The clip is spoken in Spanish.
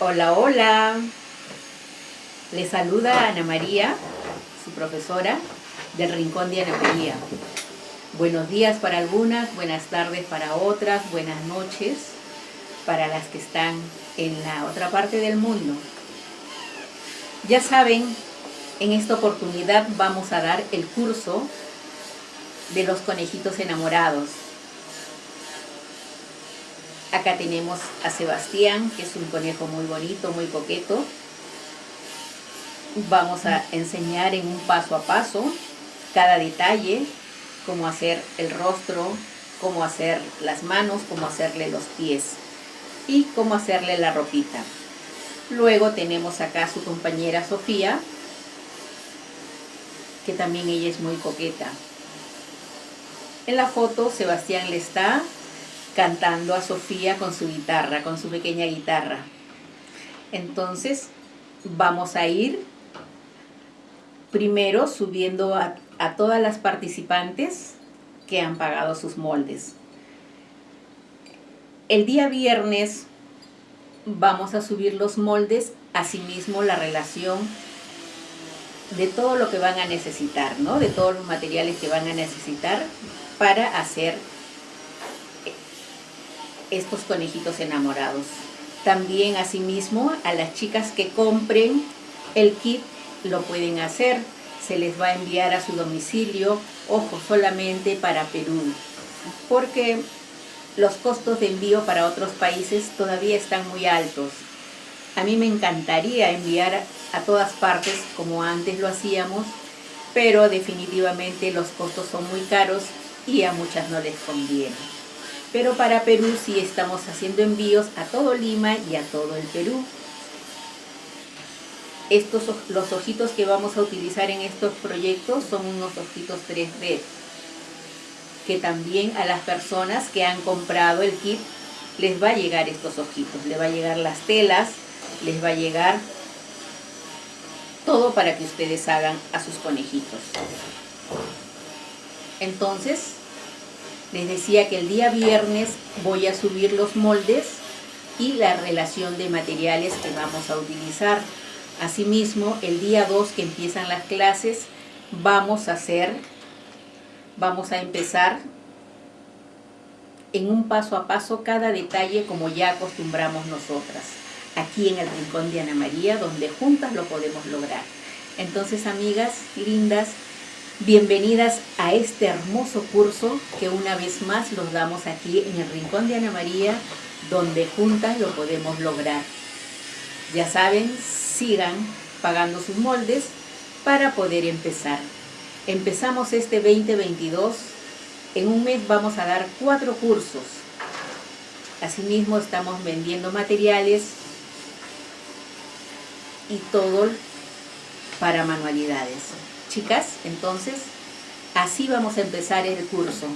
Hola, hola. Les saluda Ana María, su profesora del Rincón de Ana María. Buenos días para algunas, buenas tardes para otras, buenas noches para las que están en la otra parte del mundo. Ya saben, en esta oportunidad vamos a dar el curso de los conejitos enamorados. Acá tenemos a Sebastián, que es un conejo muy bonito, muy coqueto. Vamos a enseñar en un paso a paso cada detalle, cómo hacer el rostro, cómo hacer las manos, cómo hacerle los pies y cómo hacerle la ropita. Luego tenemos acá a su compañera Sofía, que también ella es muy coqueta. En la foto Sebastián le está cantando a Sofía con su guitarra, con su pequeña guitarra. Entonces vamos a ir primero subiendo a, todas las participantes que han pagado sus moldes. El día viernes vamos a subir los moldes, asimismo la relación de todo lo que van a necesitar, ¿no? De todos los materiales que van a necesitar para hacer estos conejitos enamorados. También, asimismo, a las chicas que compren el kit lo pueden hacer. Se les va a enviar a su domicilio, ojo, solamente para Perú. Porque los costos de envío para otros países todavía están muy altos. A mí me encantaría enviar a todas partes como antes lo hacíamos, pero definitivamente los costos son muy caros y a muchas no les conviene. Pero para Perú sí estamos haciendo envíos a todo Lima y a todo el Perú. Estos, los ojitos que vamos a utilizar en estos proyectos son unos ojitos 3D que también a las personas que han comprado el kit les va a llegar estos ojitos, les va a llegar las telas, les va a llegar todo para que ustedes hagan a sus conejitos. Entonces, les decía que el día viernes voy a subir los moldes y la relación de materiales que vamos a utilizar. Asimismo, el día 2 que empiezan las clases, vamos a hacer vamos a empezar en un paso a paso cada detalle como ya acostumbramos nosotras, aquí en el Rincón de Ana María, donde juntas lo podemos lograr. Entonces, amigas lindas, bienvenidas a este hermoso curso que una vez más los damos aquí en el Rincón de Ana María, donde juntas lo podemos lograr. Ya saben, sigan pagando sus moldes para poder empezar. Empezamos este 2022, en un mes vamos a dar cuatro cursos. Asimismo estamos vendiendo materiales y todo para manualidades. Chicas, entonces, así vamos a empezar el curso.